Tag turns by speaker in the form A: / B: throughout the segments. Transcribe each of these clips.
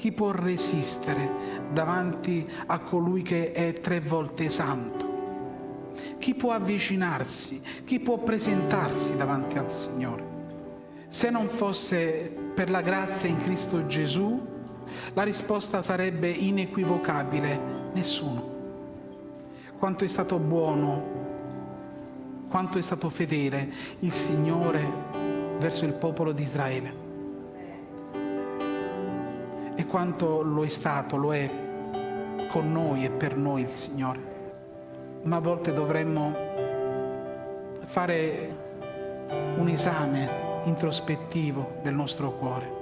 A: Chi può resistere davanti a colui che è tre volte santo? Chi può avvicinarsi? Chi può presentarsi davanti al Signore? Se non fosse per la grazia in Cristo Gesù, la risposta sarebbe inequivocabile, nessuno. Quanto è stato buono, quanto è stato fedele il Signore verso il popolo di Israele quanto lo è stato, lo è con noi e per noi il Signore. Ma a volte dovremmo fare un esame introspettivo del nostro cuore.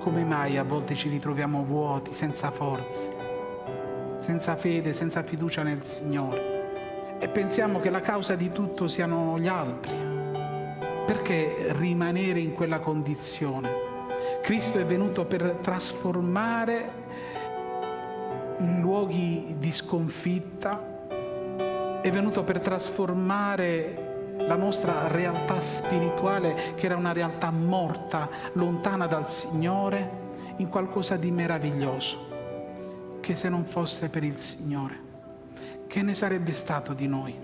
A: Come mai a volte ci ritroviamo vuoti, senza forze, senza fede, senza fiducia nel Signore? E pensiamo che la causa di tutto siano gli altri. Perché rimanere in quella condizione? Cristo è venuto per trasformare luoghi di sconfitta, è venuto per trasformare la nostra realtà spirituale, che era una realtà morta, lontana dal Signore, in qualcosa di meraviglioso, che se non fosse per il Signore, che ne sarebbe stato di noi?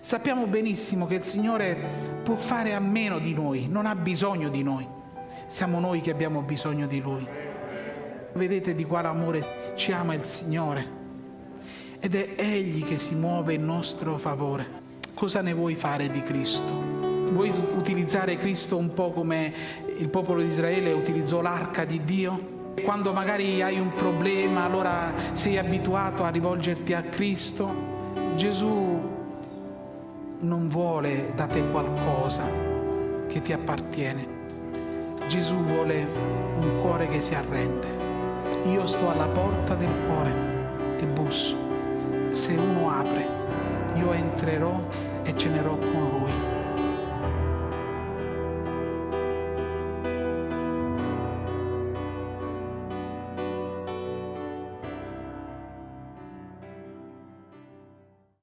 A: Sappiamo benissimo che il Signore può fare a meno di noi, non ha bisogno di noi siamo noi che abbiamo bisogno di Lui. Vedete di quale amore ci ama il Signore ed è Egli che si muove in nostro favore. Cosa ne vuoi fare di Cristo? Vuoi utilizzare Cristo un po' come il popolo di Israele utilizzò l'arca di Dio? Quando magari hai un problema, allora sei abituato a rivolgerti a Cristo. Gesù non vuole da te qualcosa che ti appartiene, Gesù vuole un cuore che si arrende. Io sto alla porta del cuore e busso. Se uno apre, io entrerò e cenerò con lui.